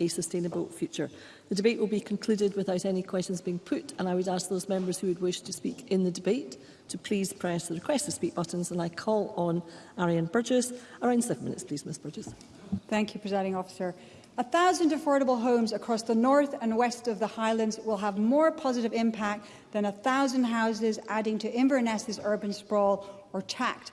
a sustainable future. The debate will be concluded without any questions being put and I would ask those members who would wish to speak in the debate to please press the request to speak buttons. And I call on Ariane Burgess. Around seven minutes, please, Ms Burgess. Thank you, Presiding Officer. A thousand affordable homes across the north and west of the Highlands will have more positive impact than a thousand houses adding to Inverness's urban sprawl or tacked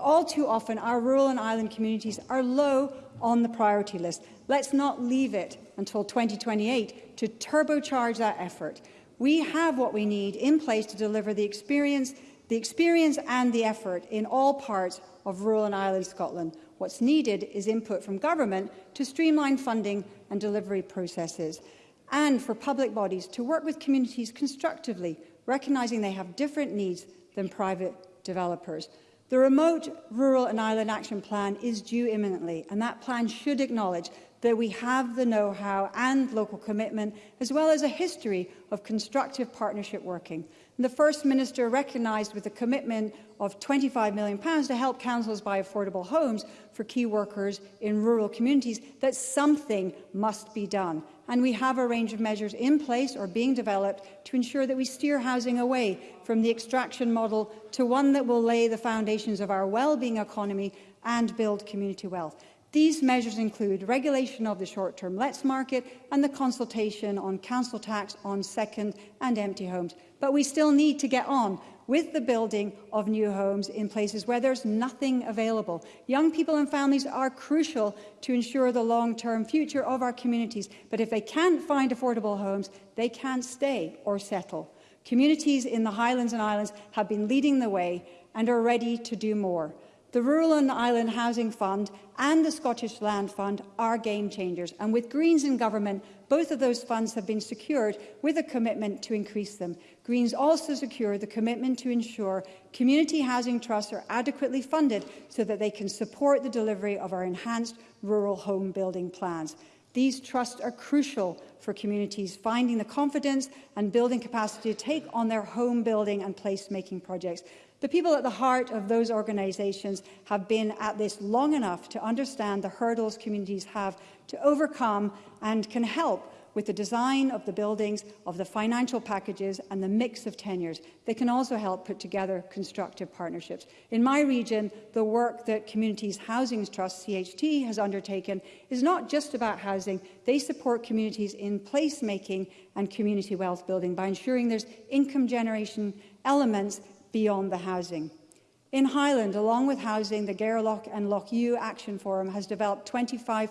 all too often our rural and island communities are low on the priority list. Let's not leave it until 2028 to turbocharge that effort. We have what we need in place to deliver the experience, the experience and the effort in all parts of rural and island Scotland. What's needed is input from government to streamline funding and delivery processes and for public bodies to work with communities constructively, recognising they have different needs than private developers. The Remote, Rural and Island Action Plan is due imminently, and that plan should acknowledge that we have the know-how and local commitment, as well as a history of constructive partnership working. And the First Minister recognised with a commitment of £25 million to help councils buy affordable homes for key workers in rural communities that something must be done and we have a range of measures in place or being developed to ensure that we steer housing away from the extraction model to one that will lay the foundations of our well-being economy and build community wealth. These measures include regulation of the short-term let's market and the consultation on council tax on second and empty homes. But we still need to get on with the building of new homes in places where there's nothing available. Young people and families are crucial to ensure the long-term future of our communities, but if they can't find affordable homes, they can't stay or settle. Communities in the Highlands and Islands have been leading the way and are ready to do more. The Rural and Island Housing Fund and the Scottish Land Fund are game changers, and with Greens in government, both of those funds have been secured with a commitment to increase them. Greens also secure the commitment to ensure community housing trusts are adequately funded so that they can support the delivery of our enhanced rural home building plans. These trusts are crucial for communities finding the confidence and building capacity to take on their home building and placemaking projects. The people at the heart of those organisations have been at this long enough to understand the hurdles communities have to overcome and can help with the design of the buildings, of the financial packages and the mix of tenures. They can also help put together constructive partnerships. In my region, the work that Communities Housing Trust, CHT, has undertaken is not just about housing. They support communities in placemaking and community wealth building by ensuring there's income generation elements beyond the housing. In Highland, along with housing, the Garelock and Loch U Action Forum has developed 25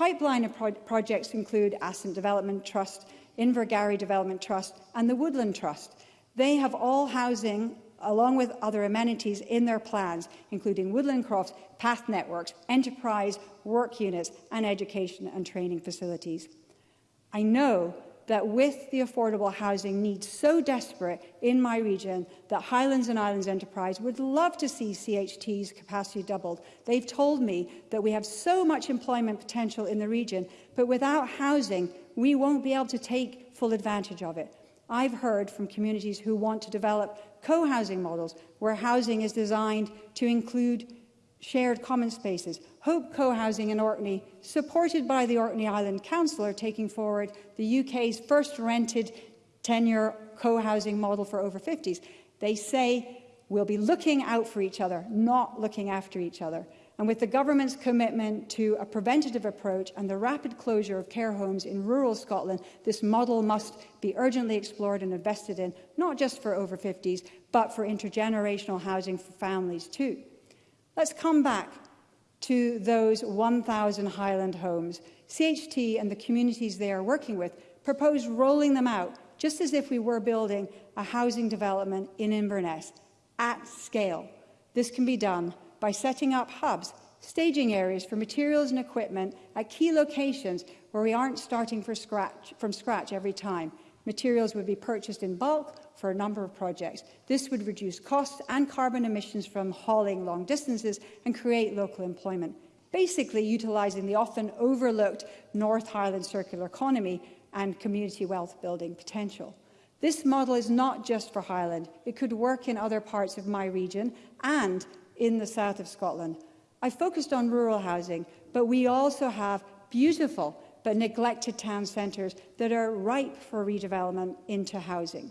Pipeline pro projects include Ascent Development Trust, Invergarry Development Trust and the Woodland Trust. They have all housing along with other amenities in their plans, including woodland crofts, path networks, enterprise, work units and education and training facilities. I know that with the affordable housing needs so desperate in my region that Highlands and Islands Enterprise would love to see CHT's capacity doubled. They've told me that we have so much employment potential in the region, but without housing, we won't be able to take full advantage of it. I've heard from communities who want to develop co-housing models where housing is designed to include shared common spaces, Hope Co-housing in Orkney, supported by the Orkney Island Council, are taking forward the UK's first rented tenure co-housing model for over 50s. They say we'll be looking out for each other, not looking after each other. And with the government's commitment to a preventative approach and the rapid closure of care homes in rural Scotland, this model must be urgently explored and invested in, not just for over 50s, but for intergenerational housing for families too. Let's come back to those 1,000 Highland homes. CHT and the communities they are working with propose rolling them out, just as if we were building a housing development in Inverness, at scale. This can be done by setting up hubs, staging areas for materials and equipment at key locations where we aren't starting for scratch, from scratch every time. Materials would be purchased in bulk for a number of projects. This would reduce costs and carbon emissions from hauling long distances and create local employment, basically utilising the often overlooked North Highland circular economy and community wealth building potential. This model is not just for Highland. It could work in other parts of my region and in the south of Scotland. I focused on rural housing, but we also have beautiful but neglected town centres that are ripe for redevelopment into housing.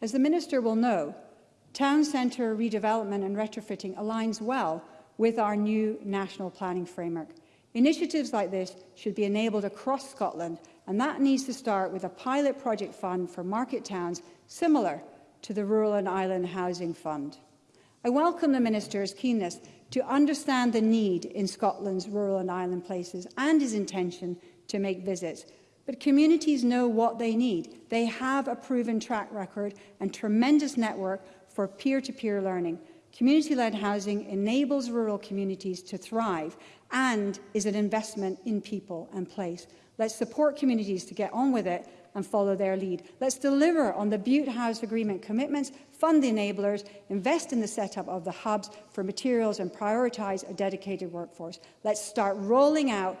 As the Minister will know, Town Centre redevelopment and retrofitting aligns well with our new national planning framework. Initiatives like this should be enabled across Scotland, and that needs to start with a pilot project fund for market towns similar to the Rural and Island Housing Fund. I welcome the Minister's keenness to understand the need in Scotland's rural and island places and his intention to make visits. But communities know what they need. They have a proven track record and tremendous network for peer-to-peer -peer learning. Community-led housing enables rural communities to thrive and is an investment in people and place. Let's support communities to get on with it and follow their lead. Let's deliver on the Butte House Agreement commitments, fund the enablers, invest in the setup of the hubs for materials and prioritise a dedicated workforce. Let's start rolling out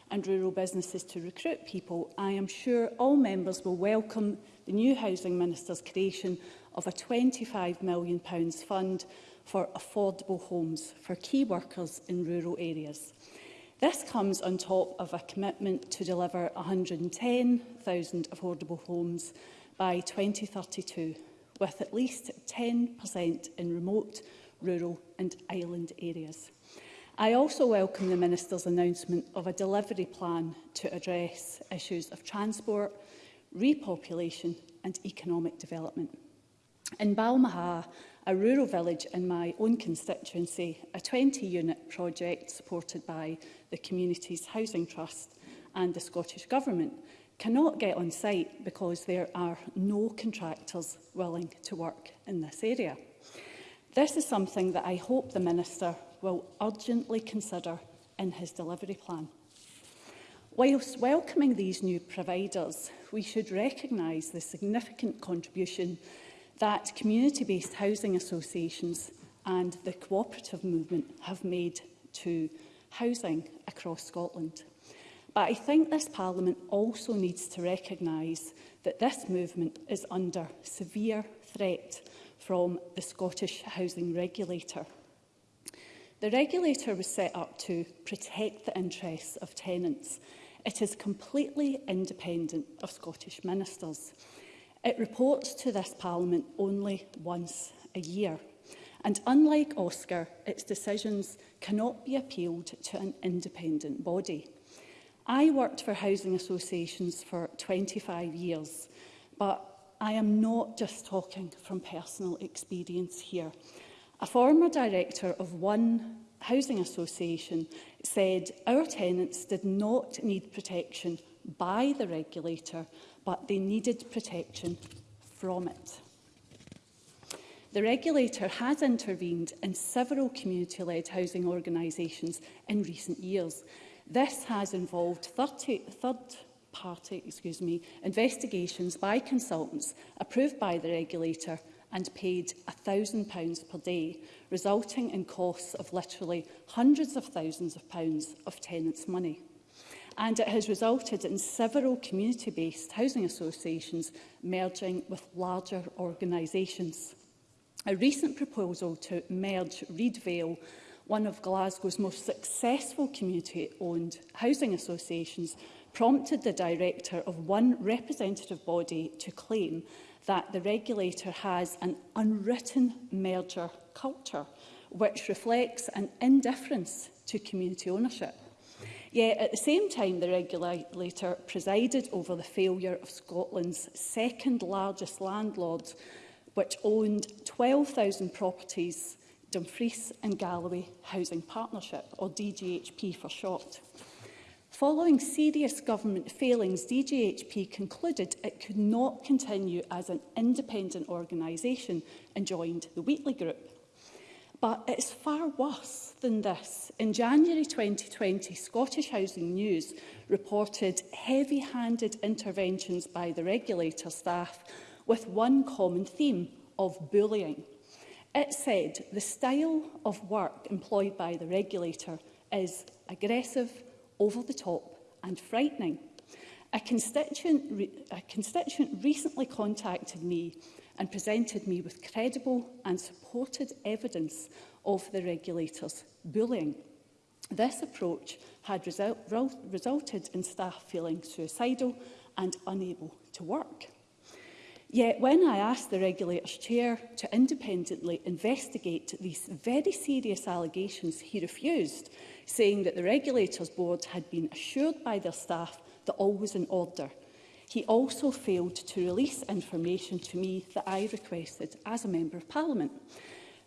and rural businesses to recruit people, I am sure all members will welcome the new Housing Minister's creation of a £25 million fund for affordable homes for key workers in rural areas. This comes on top of a commitment to deliver 110,000 affordable homes by 2032, with at least 10% in remote, rural and island areas. I also welcome the Minister's announcement of a delivery plan to address issues of transport, repopulation and economic development. In Balmaha, a rural village in my own constituency, a 20-unit project supported by the Communities Housing Trust and the Scottish Government cannot get on site because there are no contractors willing to work in this area. This is something that I hope the Minister will urgently consider in his delivery plan. Whilst welcoming these new providers, we should recognise the significant contribution that community-based housing associations and the cooperative movement have made to housing across Scotland. But I think this Parliament also needs to recognise that this movement is under severe threat from the Scottish Housing Regulator. The regulator was set up to protect the interests of tenants. It is completely independent of Scottish ministers. It reports to this Parliament only once a year. And unlike Oscar, its decisions cannot be appealed to an independent body. I worked for housing associations for 25 years, but I am not just talking from personal experience here. A former director of one housing association said our tenants did not need protection by the regulator but they needed protection from it. The regulator has intervened in several community-led housing organisations in recent years. This has involved 30, third party excuse me, investigations by consultants approved by the regulator and paid £1,000 per day, resulting in costs of literally hundreds of thousands of pounds of tenants' money and it has resulted in several community-based housing associations merging with larger organisations. A recent proposal to merge Reed Vale, one of Glasgow's most successful community-owned housing associations, prompted the director of one representative body to claim that the regulator has an unwritten merger culture, which reflects an indifference to community ownership. Yet at the same time, the regulator presided over the failure of Scotland's second largest landlord, which owned 12,000 properties Dumfries and Galloway Housing Partnership, or DGHP for short. Following serious government failings, DGHP concluded it could not continue as an independent organisation and joined the Wheatley Group. But it's far worse than this. In January 2020, Scottish Housing News reported heavy-handed interventions by the regulator staff with one common theme of bullying. It said the style of work employed by the regulator is aggressive, over the top and frightening. A constituent, a constituent recently contacted me and presented me with credible and supported evidence of the regulator's bullying. This approach had resul resulted in staff feeling suicidal and unable to work. Yet when I asked the regulator's chair to independently investigate these very serious allegations, he refused, saying that the regulator's board had been assured by their staff that all was in order He also failed to release information to me that I requested as a Member of Parliament.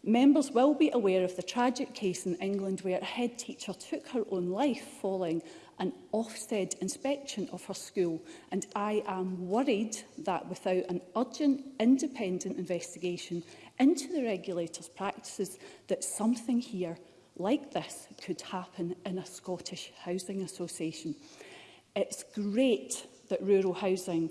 Members will be aware of the tragic case in England where a head teacher took her own life following an Ofsted inspection of her school and I am worried that without an urgent independent investigation into the regulator's practices that something here like this could happen in a Scottish Housing Association. It's great that rural housing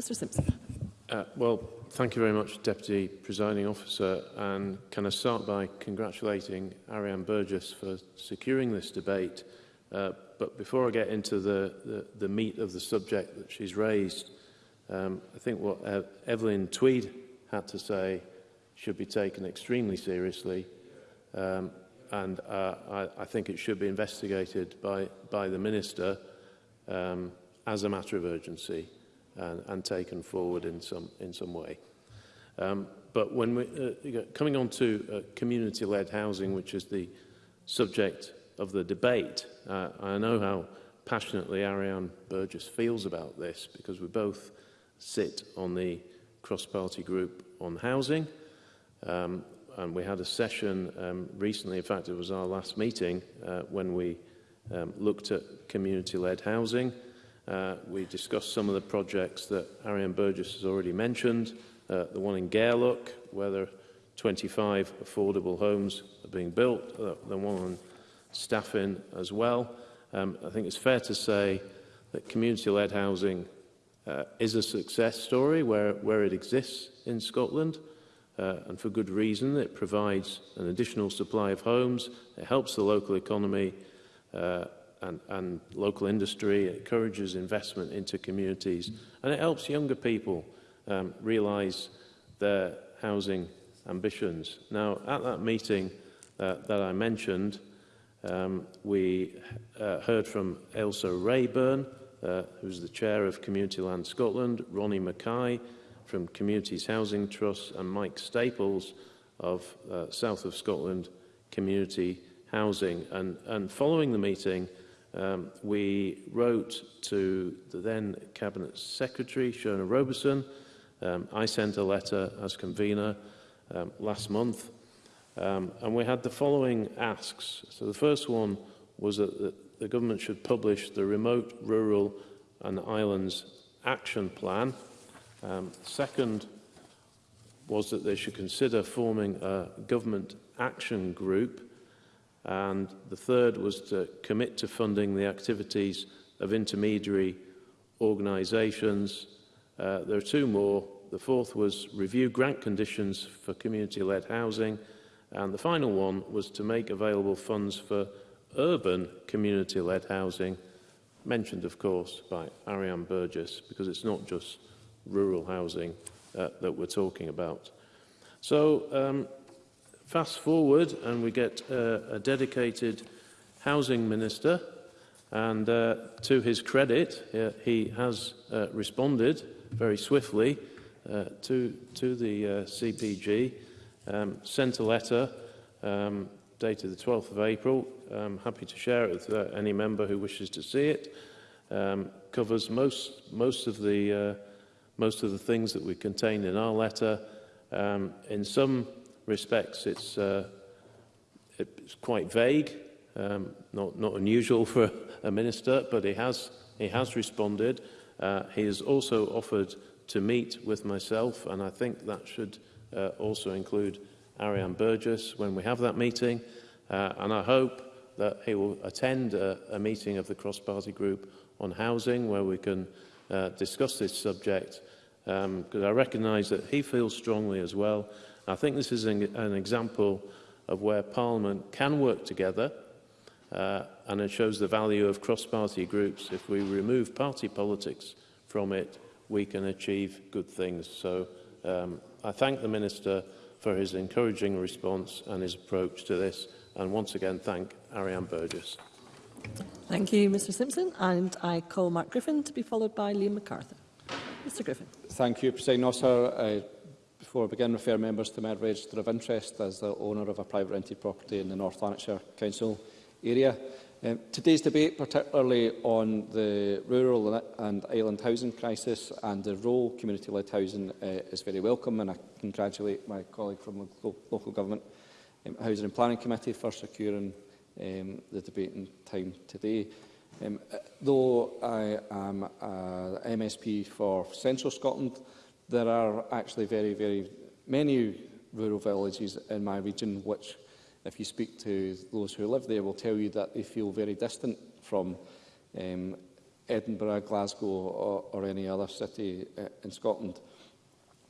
Mr Simpson. Uh, well, Thank you very much, Deputy Presiding Officer. And can I start by congratulating Ariane Burgess for securing this debate. Uh, but before I get into the, the, the meat of the subject that she's raised, um, I think what uh, Evelyn Tweed had to say should be taken extremely seriously. Um, and uh, I, I think it should be investigated by, by the Minister um, as a matter of urgency and, and taken forward in some, in some way. Um, but when we, uh, coming on to uh, community-led housing, which is the subject of the debate, uh, I know how passionately Ariane Burgess feels about this because we both sit on the cross-party group on housing. Um, and we had a session um, recently, in fact it was our last meeting, uh, when we um, looked at community-led housing. Uh, we discussed some of the projects that Arian Burgess has already mentioned, uh, the one in Gairlook, whether 25 affordable homes are being built, uh, the one on Staffin as well. Um, I think it's fair to say that community-led housing uh, is a success story where, where it exists in Scotland, uh, and for good reason. It provides an additional supply of homes, it helps the local economy, uh, and, and local industry. It encourages investment into communities and it helps younger people um, realise their housing ambitions. Now, at that meeting uh, that I mentioned, um, we uh, heard from Elsa Rayburn, uh, who's the chair of Community Land Scotland, Ronnie Mackay from Communities Housing Trust, and Mike Staples of uh, South of Scotland Community Housing. And, and following the meeting, Um, we wrote to the then Cabinet Secretary, Shona Robeson. Um, I sent a letter as convener um, last month. Um, and we had the following asks. So the first one was that the, the government should publish the Remote Rural and Islands Action Plan. Um, second was that they should consider forming a government action group And the third was to commit to funding the activities of intermediary organisations. Uh, there are two more. The fourth was review grant conditions for community-led housing. And the final one was to make available funds for urban community-led housing, mentioned, of course, by Ariane Burgess, because it's not just rural housing uh, that we're talking about. So um, Fast forward and we get uh, a dedicated housing minister and uh, to his credit uh, he has uh, responded very swiftly uh, to, to the uh, CPG, um, sent a letter um, dated the 12th of April. I'm happy to share it with uh, any member who wishes to see it. Um, covers most, most, of the, uh, most of the things that we contained in our letter. Um, in some respects. It's, uh, it's quite vague, um, not, not unusual for a minister, but he has, he has responded. Uh, he has also offered to meet with myself, and I think that should uh, also include Ariane Burgess when we have that meeting. Uh, and I hope that he will attend a, a meeting of the cross-party group on housing where we can uh, discuss this subject because um, I recognise that he feels strongly as well I think this is an, an example of where Parliament can work together uh, and it shows the value of cross-party groups. If we remove party politics from it, we can achieve good things. So um, I thank the Minister for his encouraging response and his approach to this, and once again thank Ariane Burgess. Thank you, Mr Simpson, and I call Mark Griffin to be followed by Liam MacArthur. Mr Griffin. Thank you, President Officer. Uh, I Begin refer members to my register of interest as the owner of a private rented property in the North Lanarkshire Council area. Um, today's debate, particularly on the rural and island housing crisis and the role community-led housing uh, is very welcome, and I congratulate my colleague from the Local, Government um, Housing and Planning Committee for securing um, the debate in time today. Um, uh, though I am a MSP for Central Scotland, there are actually very, very many rural villages in my region which, if you speak to those who live there, will tell you that they feel very distant from um, Edinburgh, Glasgow or, or any other city uh, in Scotland.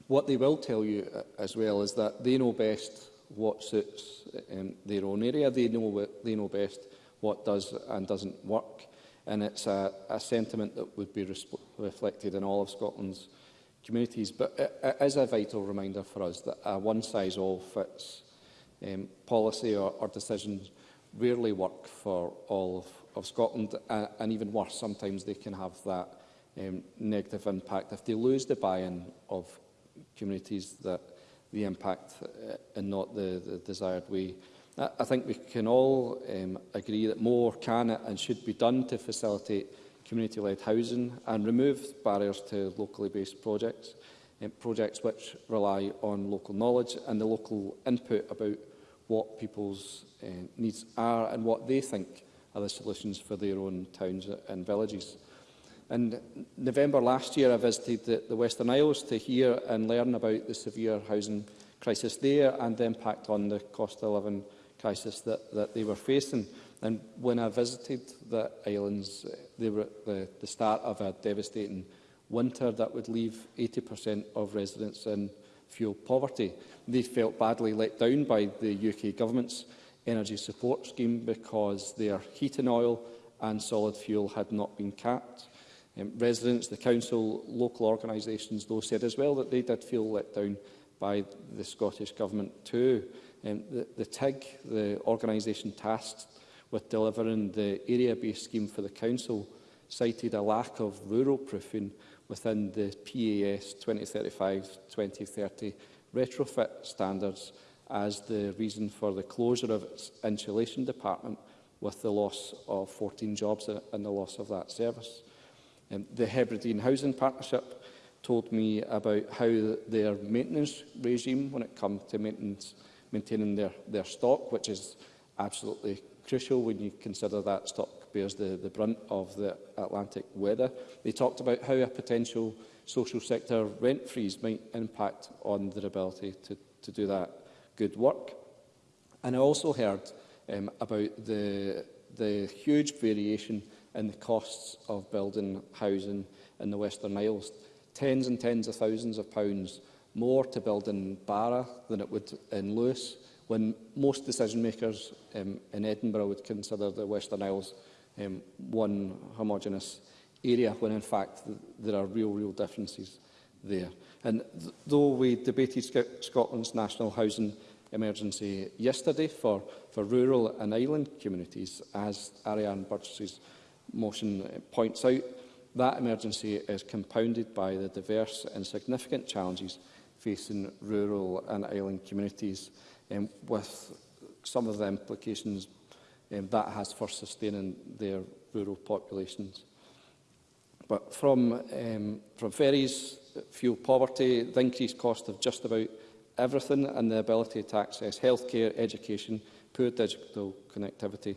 What they will tell you uh, as well is that they know best what suits um, their own area. They know, they know best what does and doesn't work. And it's a, a sentiment that would be reflected in all of Scotland's communities. But it, it is a vital reminder for us that a one-size-all-fits um, policy or, or decisions rarely work for all of, of Scotland. Uh, and even worse, sometimes they can have that um, negative impact. If they lose the buy-in of communities, that the impact uh, and not the, the desired way. I think we can all um, agree that more can and should be done to facilitate community-led housing and remove barriers to locally based projects, eh, projects which rely on local knowledge and the local input about what people's uh, needs are and what they think are the solutions for their own towns and villages. In November last year, I visited the, the Western Isles to hear and learn about the severe housing crisis there and the impact on the cost of living crisis that, that they were facing. And when I visited the islands, they were at the, the start of a devastating winter that would leave 80% of residents in fuel poverty. They felt badly let down by the UK government's energy support scheme because their heating oil and solid fuel had not been capped. Um, residents, the council, local organisations, though, said as well that they did feel let down by the Scottish Government too. Um, the, the TIG, the organisation tasked with delivering the area-based scheme for the Council cited a lack of rural proofing within the PAS 2035-2030 retrofit standards as the reason for the closure of its insulation department with the loss of 14 jobs and the loss of that service. Um, the Hebridean Housing Partnership told me about how their maintenance regime, when it comes to maintenance, maintaining their, their stock, which is absolutely crucial when you consider that stock bears the, the brunt of the Atlantic weather. They talked about how a potential social sector rent freeze might impact on their ability to, to do that good work. And I also heard um, about the, the huge variation in the costs of building housing in the Western Isles. Tens and tens of thousands of pounds more to build in Barra than it would in Lewis, when most decision makers um, in Edinburgh would consider the Western Isles um, one homogenous area when in fact th there are real, real differences there. And th though we debated Sc Scotland's national housing emergency yesterday for, for rural and island communities, as Ariane Burgess's motion uh, points out, that emergency is compounded by the diverse and significant challenges facing rural and island communities um, with some of the implications um, that has for sustaining their rural populations. But from, um, from ferries, fuel poverty, the increased cost of just about everything and the ability to access healthcare, education, poor digital connectivity,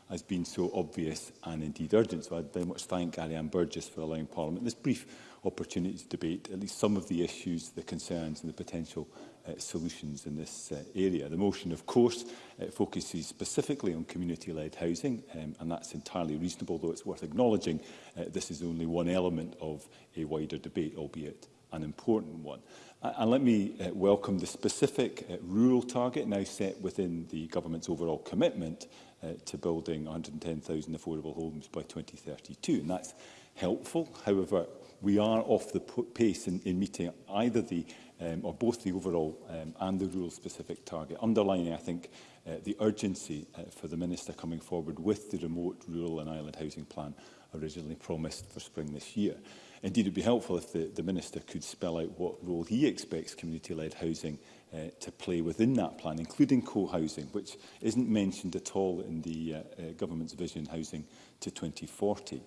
has been so obvious and indeed urgent. So I'd very much thank Ann Burgess for allowing Parliament this brief opportunity to debate at least some of the issues, the concerns and the potential uh, solutions in this uh, area. The motion, of course, uh, focuses specifically on community-led housing, um, and that's entirely reasonable, though it's worth acknowledging uh, this is only one element of a wider debate, albeit an important one. And let me uh, welcome the specific uh, rural target now set within the government's overall commitment uh, to building 110,000 affordable homes by 2032. And that's helpful. However, we are off the pace in, in meeting either the um, or both the overall um, and the rural-specific target, underlining, I think, uh, the urgency uh, for the Minister coming forward with the remote rural and island housing plan originally promised for spring this year. Indeed, it would be helpful if the, the Minister could spell out what role he expects community-led housing uh, to play within that plan, including co-housing, which isn't mentioned at all in the uh, uh, Government's Vision Housing to 2040.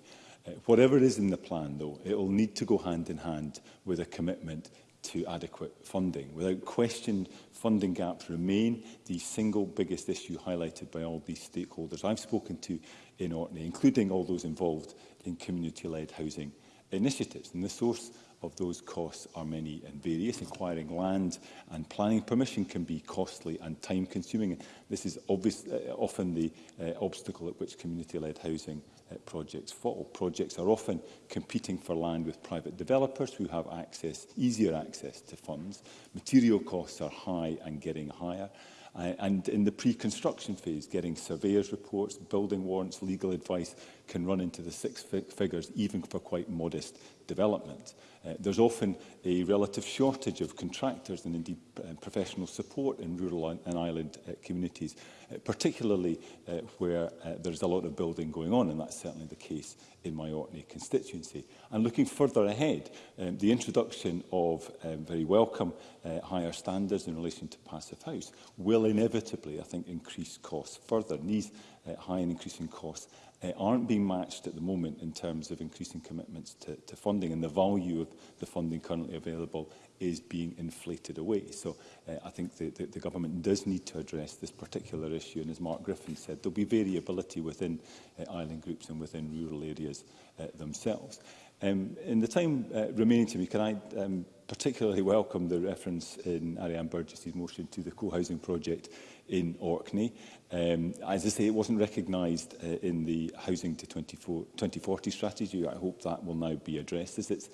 Uh, whatever is in the plan, though, it will need to go hand in hand with a commitment to adequate funding. Without question, funding gaps remain the single biggest issue highlighted by all these stakeholders I've spoken to in Orkney, including all those involved in community-led housing initiatives. And the source of those costs are many and various. Acquiring land and planning permission can be costly and time-consuming. This is obvious, uh, often the uh, obstacle at which community-led housing uh, projects fall. Projects are often competing for land with private developers who have access, easier access to funds. Material costs are high and getting higher. Uh, and in the pre-construction phase, getting surveyors' reports, building warrants, legal advice can run into the six fig figures even for quite modest development. Uh, there's often a relative shortage of contractors and indeed uh, professional support in rural and island uh, communities, uh, particularly uh, where uh, there's a lot of building going on, and that's certainly the case in my Orkney constituency. And looking further ahead, um, the introduction of um, very welcome uh, higher standards in relation to passive house will inevitably, I think, increase costs further. these uh, high and increasing costs uh, aren't being matched at the moment in terms of increasing commitments to, to funding and the value of the funding currently available is being inflated away. So uh, I think the, the, the government does need to address this particular issue and as Mark Griffin said, there'll be variability within uh, island groups and within rural areas uh, themselves. Um, in the time uh, remaining to me, can I um, particularly welcome the reference in Ariane Burgess's motion to the co-housing project in Orkney. Um, as I say, it wasn't recognised uh, in the Housing to 2040 strategy. I hope that will now be addressed. As it's,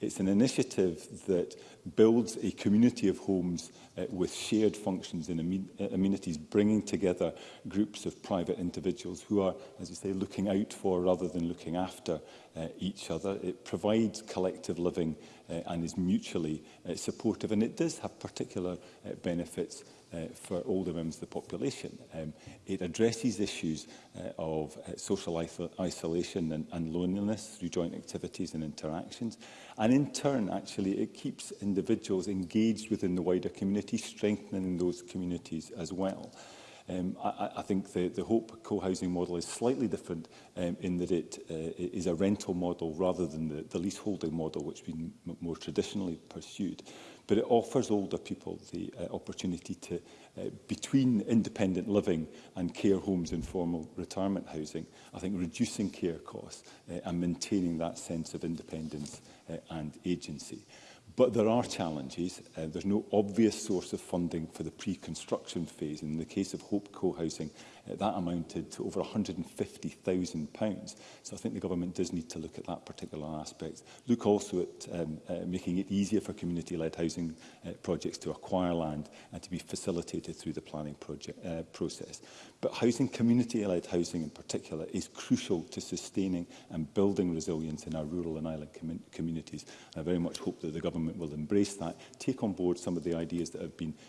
it's an initiative that builds a community of homes uh, with shared functions and amen uh, amenities, bringing together groups of private individuals who are, as you say, looking out for rather than looking after uh, each other. It provides collective living uh, and is mutually uh, supportive. And it does have particular uh, benefits uh, for older members of the population. Um, it addresses issues uh, of uh, social isolation and, and loneliness through joint activities and interactions. And in turn, actually, it keeps individuals engaged within the wider community, strengthening those communities as well. Um, I, I think the, the Hope co-housing model is slightly different um, in that it, uh, is a rental model rather than the, the leaseholding model, which has been more traditionally pursued. But it offers older people the uh, opportunity to, uh, between independent living and care homes and formal retirement housing, I think reducing care costs uh, and maintaining that sense of independence uh, and agency. But there are challenges. Uh, there's no obvious source of funding for the pre-construction phase. In the case of Hope Co-housing, that amounted to over £150,000. So I think the government does need to look at that particular aspect. Look also at um, uh, making it easier for community-led housing uh, projects to acquire land and to be facilitated through the planning project, uh, process. But housing, community-led housing in particular, is crucial to sustaining and building resilience in our rural and island com communities. And I very much hope that the government will embrace that, take on board some of the ideas that have been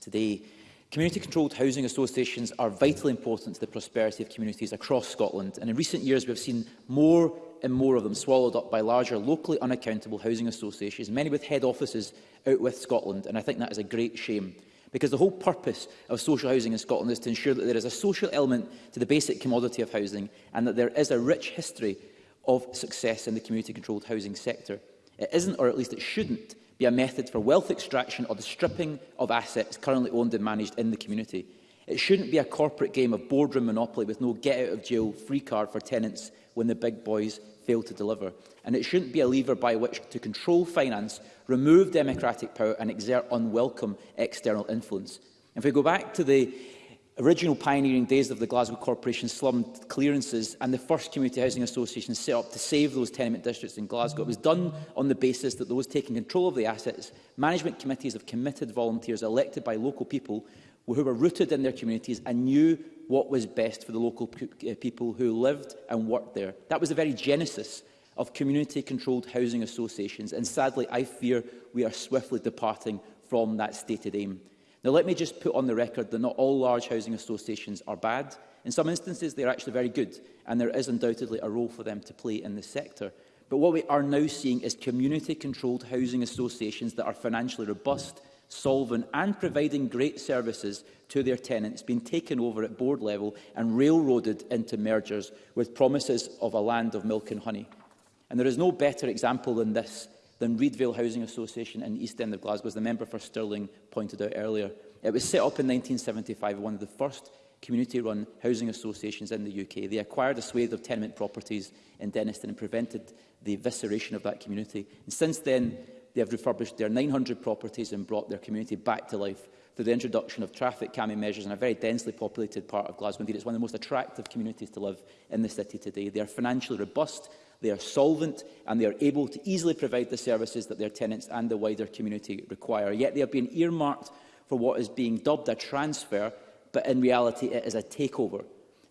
today. Community-controlled housing associations are vitally important to the prosperity of communities across Scotland. And in recent years, we have seen more and more of them swallowed up by larger, locally unaccountable housing associations, many with head offices out with Scotland, and I think that is a great shame. Because the whole purpose of social housing in Scotland is to ensure that there is a social element to the basic commodity of housing and that there is a rich history of success in the community-controlled housing sector. It isn't, or at least it shouldn't, be a method for wealth extraction or the stripping of assets currently owned and managed in the community. It shouldn't be a corporate game of boardroom monopoly with no get-out-of-jail free card for tenants when the big boys fail to deliver. And it shouldn't be a lever by which to control finance, remove democratic power and exert unwelcome external influence. If we go back to the original pioneering days of the Glasgow Corporation slum clearances and the first community housing association set up to save those tenement districts in Glasgow. It was done on the basis that those taking control of the assets, management committees of committed volunteers elected by local people who were rooted in their communities and knew what was best for the local uh, people who lived and worked there. That was the very genesis of community-controlled housing associations, and sadly, I fear we are swiftly departing from that stated aim. Now, let me just put on the record that not all large housing associations are bad. In some instances, they are actually very good, and there is undoubtedly a role for them to play in the sector. But what we are now seeing is community-controlled housing associations that are financially robust, mm solvent and providing great services to their tenants been taken over at board level and railroaded into mergers with promises of a land of milk and honey. And there is no better example than this than Reedvale Housing Association in the East End of Glasgow, as the member for Stirling pointed out earlier. It was set up in 1975, one of the first community-run housing associations in the UK. They acquired a swathe of tenement properties in Deniston and prevented the evisceration of that community. And since then, They have refurbished their 900 properties and brought their community back to life through the introduction of traffic calming measures in a very densely populated part of Glasgow. Indeed, it's one of the most attractive communities to live in the city today. They are financially robust, they are solvent and they are able to easily provide the services that their tenants and the wider community require. Yet they have been earmarked for what is being dubbed a transfer, but in reality it is a takeover.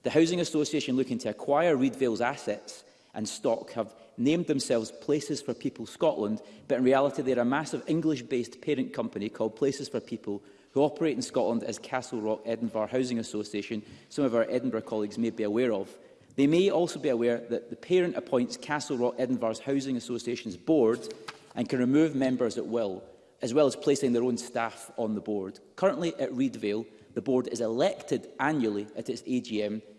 The Housing Association looking to acquire Reedvale's assets and stock have named themselves Places for People Scotland, but in reality they're a massive English-based parent company called Places for People who operate in Scotland as Castle Rock Edinburgh Housing Association, some of our Edinburgh colleagues may be aware of. They may also be aware that the parent appoints Castle Rock Edinburgh's Housing Association's board and can remove members at will, as well as placing their own staff on the board. Currently at Reedvale, the board is elected annually at its AGM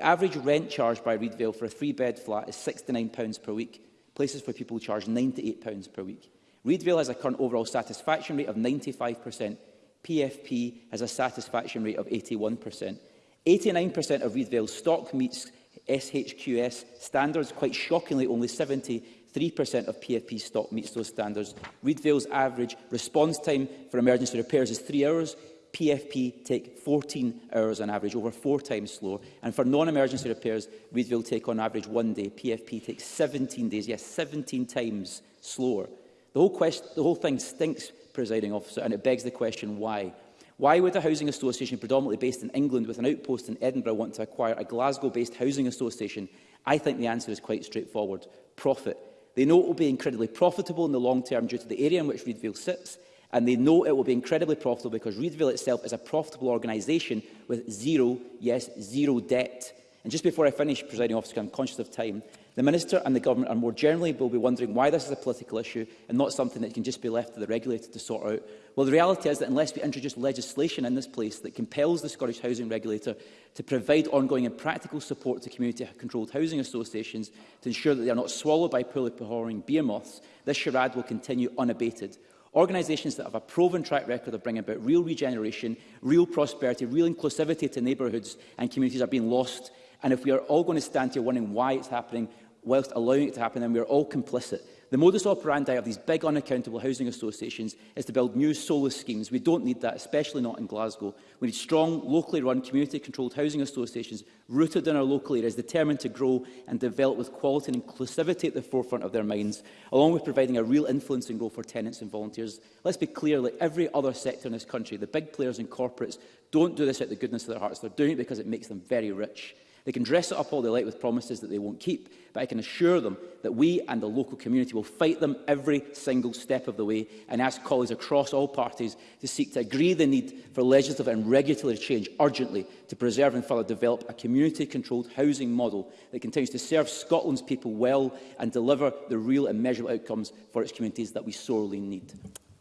average rent charged by Reed for a three-bed flat is £69 per week, places where people charge £98 per week. Reedvale has a current overall satisfaction rate of 95%. PFP has a satisfaction rate of 81%. 89% of Reedvale's stock meets SHQS standards. Quite shockingly, only 73% of PFP stock meets those standards. Reedvale's average response time for emergency repairs is three hours. PFP take 14 hours on average, over four times slower. And for non-emergency repairs, Readville take on average one day. PFP takes 17 days, yes, 17 times slower. The whole, quest the whole thing stinks, presiding officer, and it begs the question why. Why would a housing association predominantly based in England with an outpost in Edinburgh want to acquire a Glasgow-based housing association? I think the answer is quite straightforward. Profit. They know it will be incredibly profitable in the long term due to the area in which Readville sits and they know it will be incredibly profitable because Reedville itself is a profitable organisation with zero, yes, zero debt. And just before I finish, presiding officer, I'm conscious of time, the Minister and the Government and more generally will be wondering why this is a political issue and not something that can just be left to the regulator to sort out. Well, the reality is that unless we introduce legislation in this place that compels the Scottish Housing Regulator to provide ongoing and practical support to community-controlled housing associations to ensure that they are not swallowed by poorly performing behemoths, this charade will continue unabated. Organisations that have a proven track record of bringing about real regeneration, real prosperity, real inclusivity to neighbourhoods and communities are being lost. And if we are all going to stand here wondering why it's happening, whilst allowing it to happen, then we are all complicit The modus operandi of these big unaccountable housing associations is to build new solar schemes. We don't need that, especially not in Glasgow. We need strong, locally run, community-controlled housing associations rooted in our local areas, determined to grow and develop with quality and inclusivity at the forefront of their minds, along with providing a real influencing role for tenants and volunteers. Let's be clear, like every other sector in this country, the big players and corporates don't do this out of the goodness of their hearts. They're doing it because it makes them very rich. They can dress it up all they like with promises that they won't keep, but I can assure them that we and the local community will fight them every single step of the way and ask colleagues across all parties to seek to agree the need for legislative and regulatory change urgently to preserve and further develop a community-controlled housing model that continues to serve Scotland's people well and deliver the real and measurable outcomes for its communities that we sorely need.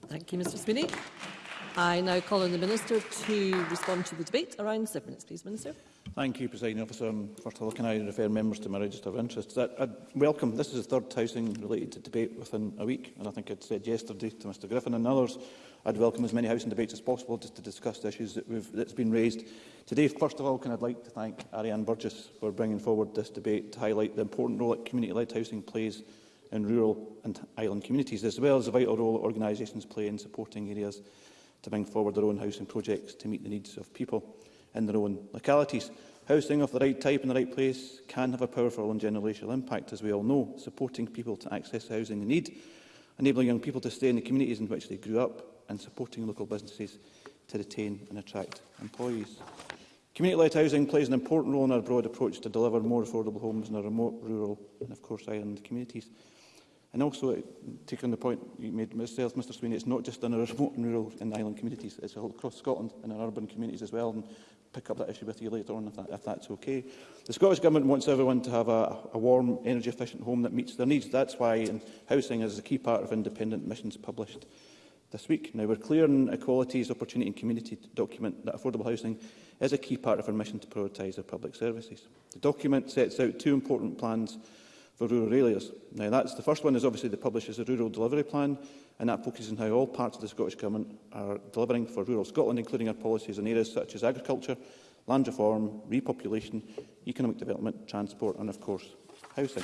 Thank you, Mr Spinney. I now call on the Minister to respond to the debate. Around seven minutes, please, Minister. Thank you, President Officer. Um, first of all, can I refer members to my register of interest? That, I uh, welcome. This is the third housing-related debate within a week, and I think I'd said yesterday to Mr Griffin and others, I'd welcome as many housing debates as possible just to discuss the issues that we've, that's been raised today. First of all, can I'd like to thank Ariane Burgess for bringing forward this debate to highlight the important role that community-led housing plays in rural and island communities, as well as the vital role that organisations play in supporting areas to bring forward their own housing projects to meet the needs of people in their own localities. Housing of the right type in the right place can have a powerful and generational impact, as we all know, supporting people to access housing they need, enabling young people to stay in the communities in which they grew up and supporting local businesses to retain and attract employees. Community-led housing plays an important role in our broad approach to deliver more affordable homes in our remote, rural and, of course, island communities. And also, take on the point you made yourself, Mr Sweeney, it's not just in our remote and rural and island communities, it's all across Scotland and our urban communities as well. And pick up that issue with you later on, if, that, if that's okay. The Scottish Government wants everyone to have a, a warm, energy-efficient home that meets their needs. That's why housing is a key part of independent missions published this week. Now, we're clear in equalities, opportunity and community document that affordable housing is a key part of our mission to prioritise our public services. The document sets out two important plans for rural areas. Now, that's, the first one is obviously the publishes the Rural Delivery Plan, and that focuses on how all parts of the Scottish Government are delivering for rural Scotland, including our policies in areas such as agriculture, land reform, repopulation, economic development, transport and, of course, housing.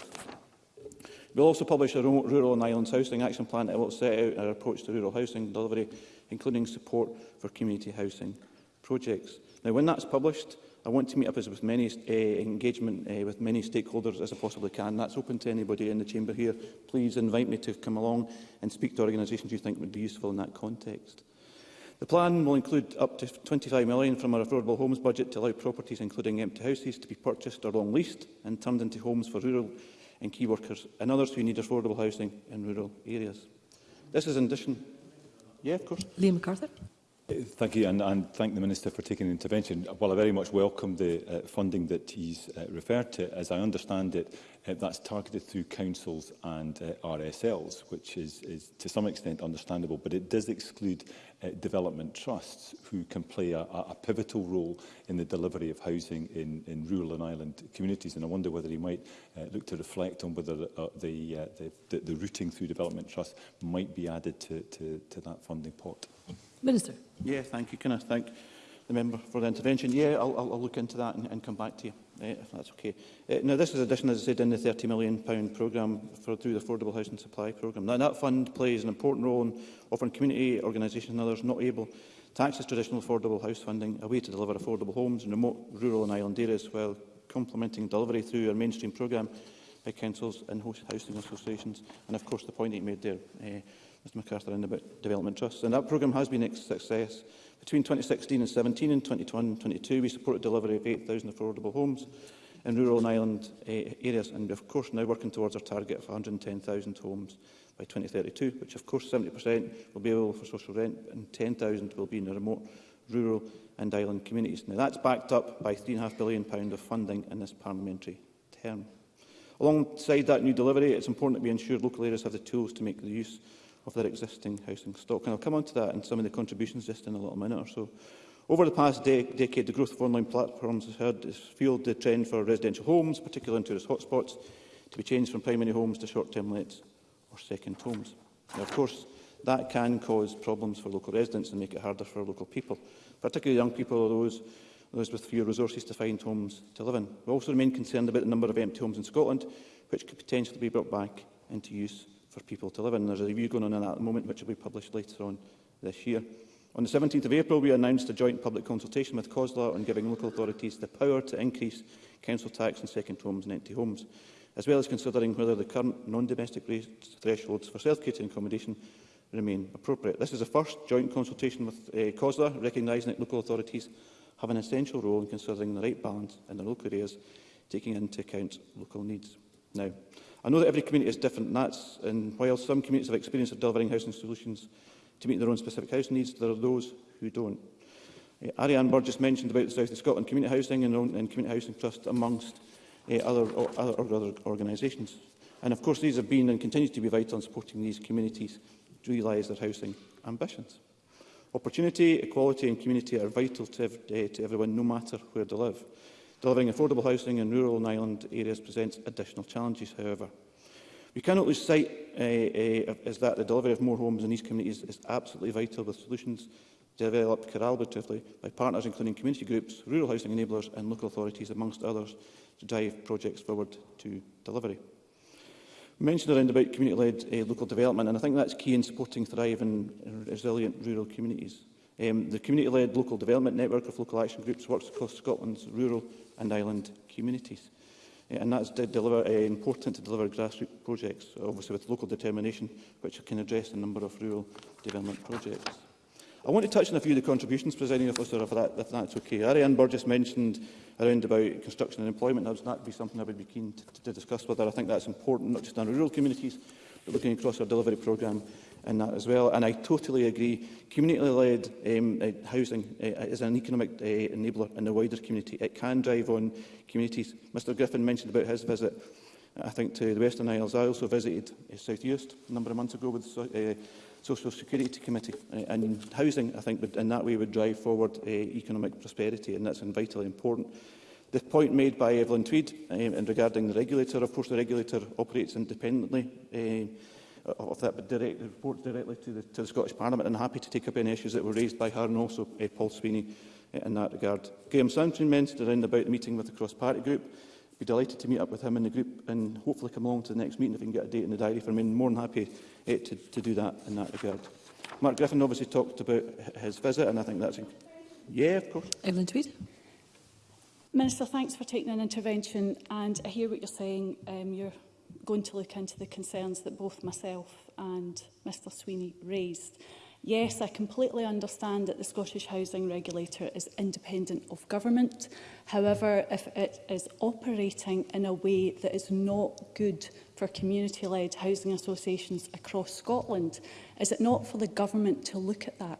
We'll also publish a Rural and Islands Housing Action Plan that will set out our approach to rural housing delivery, including support for community housing projects. Now, when that's published, I want to meet up as with many uh, engagement uh, with many stakeholders as I possibly can. That's open to anybody in the chamber here. Please invite me to come along and speak to organisations you think would be useful in that context. The plan will include up to 25 million from our affordable homes budget to allow properties, including empty houses, to be purchased or long leased and turned into homes for rural and key workers and others who need affordable housing in rural areas. This is in addition... Yeah, of course. Liam MacArthur. Thank you, and, and thank the Minister for taking the intervention. While I very much welcome the uh, funding that he's uh, referred to, as I understand it, uh, that's targeted through councils and uh, RSLs, which is, is to some extent understandable, but it does exclude uh, development trusts who can play a, a pivotal role in the delivery of housing in, in rural and island communities. And I wonder whether he might uh, look to reflect on whether uh, the, uh, the, the, the routing through development trusts might be added to, to, to that funding pot. Mm -hmm. Minister. Yeah, thank you. Can I thank the member for the intervention? Yeah, I'll, I'll, I'll look into that and, and come back to you, uh, if that's okay. Uh, now, this is additional, as I said, in the £30 million programme for, through the Affordable Housing Supply Programme. Now, that fund plays an important role in offering community organisations and others not able to access traditional affordable house funding, a way to deliver affordable homes in remote, rural and island areas, while complementing delivery through our mainstream programme by councils and housing associations. And, of course, the point that you made there, uh, Mr MacArthur in about development Trust. And that programme has been a success. Between 2016 and 17 and 2021 22, we supported delivery of 8,000 affordable homes in rural and island uh, areas. And we're, of course, now working towards our target of 110,000 homes by 2032, which, of course, 70% will be available for social rent and 10,000 will be in the remote rural and island communities. Now, that's backed up by £3.5 billion of funding in this parliamentary term. Alongside that new delivery, it's important that we ensure local areas have the tools to make the use of their existing housing stock. And I'll come on to that and some of the contributions just in a little minute or so. Over the past de decade, the growth of online platforms has, heard, has fueled the trend for residential homes, particularly in tourist hotspots, to be changed from primary homes to short-term lets or second homes. Now, of course, that can cause problems for local residents and make it harder for local people, particularly young people or those, those with fewer resources to find homes to live in. We also remain concerned about the number of empty homes in Scotland, which could potentially be brought back into use for people to live in. There's a review going on that at the moment, which will be published later on this year. On the 17th of April, we announced a joint public consultation with COSLA on giving local authorities the power to increase council tax on second homes and empty homes, as well as considering whether the current non-domestic thresholds for self-catering accommodation remain appropriate. This is the first joint consultation with uh, COSLA, recognising that local authorities have an essential role in considering the right balance in their local areas, taking into account local needs. Now, I know that every community is different, and, that's, and while some communities have experience of delivering housing solutions to meet their own specific housing needs, there are those who don't. Uh, eh, Ariane Burgess mentioned about the South of Scotland Community Housing and, and Community Housing Trust, amongst uh, other, other, other organisations. And of course, these have been and continue to be vital in supporting these communities to realise their housing ambitions. Opportunity, equality and community are vital to, ev uh, to everyone, no matter where they live. Delivering affordable housing in rural and island areas presents additional challenges, however. We cannot lose sight uh, uh, is that the delivery of more homes in these communities is absolutely vital with solutions developed collaboratively by partners including community groups, rural housing enablers and local authorities amongst others to drive projects forward to delivery. We mentioned around about community-led uh, local development and I think that's key in supporting thriving and resilient rural communities. Um, the community-led local development network of local action groups works across Scotland's rural and island communities. Uh, and that's de deliver, uh, important to deliver grassroots projects, obviously with local determination, which can address a number of rural development projects. I want to touch on a few of the contributions, presiding officer, if, that, if that's okay. Ariane Burgess mentioned around about construction and employment hubs, that would be something I would be keen to, to discuss with her. I think that's important, not just in rural communities, but looking across our delivery programme in that as well. And I totally agree. Community-led um, uh, housing uh, is an economic uh, enabler in the wider community. It can drive on communities. Mr Griffin mentioned about his visit, I think, to the Western Isles. I also visited uh, South East a number of months ago with the uh, Social Security Committee. Uh, and housing, I think, would, in that way would drive forward uh, economic prosperity, and that's vitally important. The point made by Evelyn Tweed um, regarding the regulator, of course the regulator operates independently uh, Uh, of that, but direct, reports directly to the, to the Scottish Parliament. And happy to take up any issues that were raised by her and also uh, Paul Sweeney uh, in that regard. Graham Soundtrain mentioned around about the meeting with the cross-party group. Be delighted to meet up with him in the group and hopefully come along to the next meeting if we can get a date in the diary for me. More than happy uh, to, to do that in that regard. Mark Griffin obviously talked about his visit, and I think that's... Yeah, of course. Evelyn Tweed. Minister, thanks for taking an intervention, and I hear what you're saying. Um, you're going to look into the concerns that both myself and Mr Sweeney raised. Yes, I completely understand that the Scottish Housing Regulator is independent of government. However, if it is operating in a way that is not good for community-led housing associations across Scotland, is it not for the government to look at that?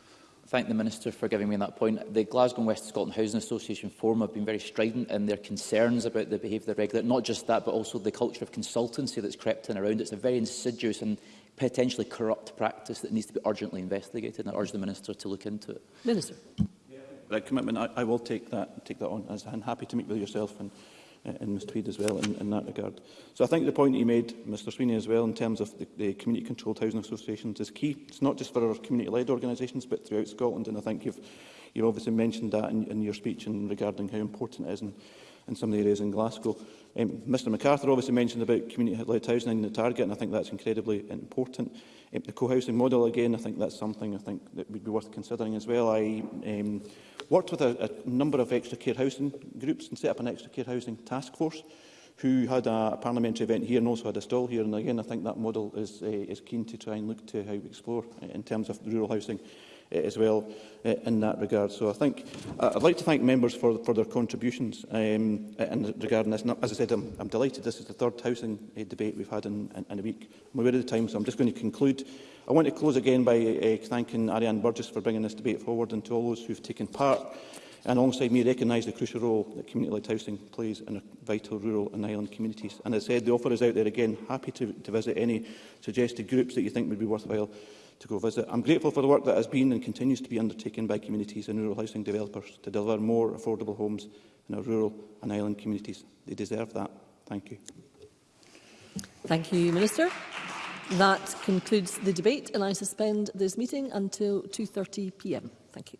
Thank the Minister for giving me that point. The Glasgow and West Scotland Housing Association Forum have been very strident in their concerns about the behaviour of the regulator. Not just that, but also the culture of consultancy that's crept in around. It's a very insidious and potentially corrupt practice that needs to be urgently investigated. And I urge the Minister to look into it. Minister. Yeah, that commitment, I, I will take that, take that on. I'm happy to meet with yourself and, uh, and Ms Tweed as well in, in that regard. So I think the point you made, Mr Sweeney, as well, in terms of the, the community-controlled housing associations is key. It's not just for our community-led organisations, but throughout Scotland. And I think you've, you've obviously mentioned that in, in your speech and regarding how important it is. And in some of the areas in Glasgow. Um, Mr MacArthur obviously mentioned about community-led housing in the target, and I think that's incredibly important. Um, the co-housing model, again, I think that's something I think that would be worth considering as well. I um, worked with a, a number of extra care housing groups and set up an extra care housing task force who had a, a parliamentary event here and also had a stall here. And again, I think that model is, uh, is keen to try and look to how we explore in terms of rural housing Uh, as well uh, in that regard. So I think I'd like to thank members for, for their contributions um, in regard this. And as I said, I'm, I'm delighted this is the third housing uh, debate we've had in, in, in a week. I'm aware of the time, so I'm just going to conclude. I want to close again by uh, thanking Ariane Burgess for bringing this debate forward and to all those who've taken part and alongside me recognise the crucial role that community-led housing plays in vital rural and island communities. And as I said, the offer is out there again, happy to, to visit any suggested groups that you think would be worthwhile to go visit. I'm grateful for the work that has been and continues to be undertaken by communities and rural housing developers to deliver more affordable homes in our rural and island communities. They deserve that. Thank you. Thank you, Minister. That concludes the debate and I suspend this meeting until 2.30pm. Thank you.